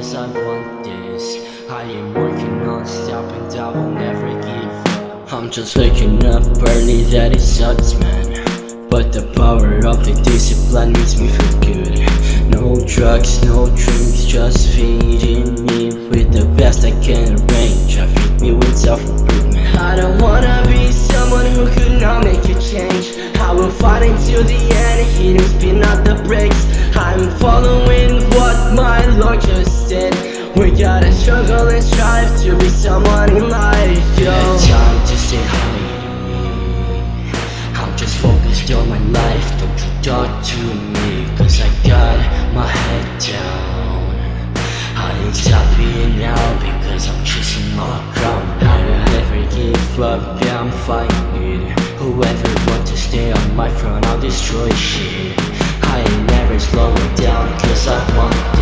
cause I want this. I am working non-stop and I will never give up. I'm just waking up early that it sucks man. But the power of the discipline makes me feel good. No drugs, no drinks, just feeding me With the best I can arrange. I feed me with self-improvement. I don't wanna be someone who could not make a change. I will fight until the end, hitting spin out the brakes said We gotta struggle and strive to be someone in life, yo time to say hi I'm just focused on my life, don't you talk to me Cause I got my head down. I ain't stopping now because I'm chasing my crown. I never give up, yeah I'm fighting Whoever wants to stay on my front, I'll destroy shit. I ain't never slowing down cause I want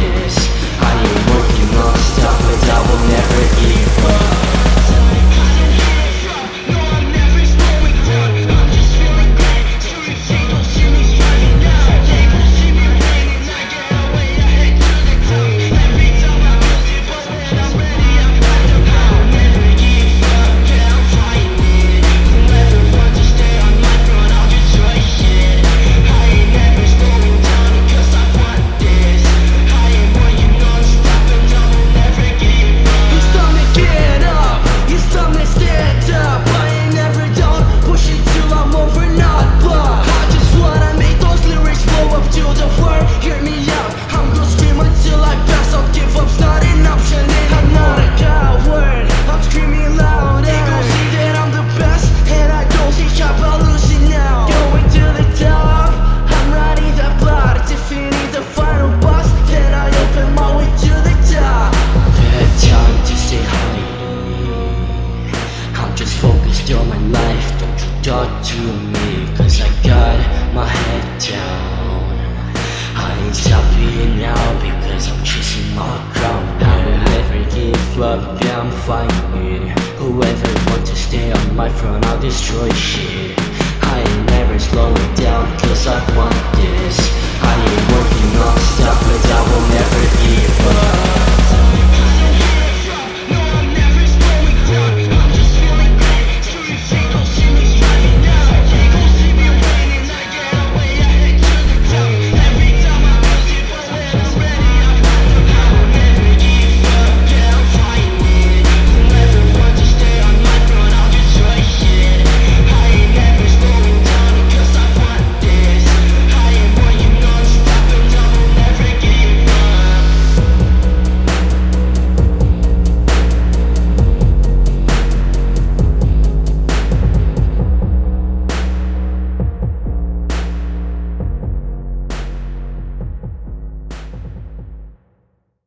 on my life, don't you talk to me Cause I got my head down. I ain't stopping now because I'm chasing my crown. I will never give up, yeah I'm fighting Whoever wants to stay on my front, I'll destroy shit. I ain't never slowing down cause I want this. I ain't working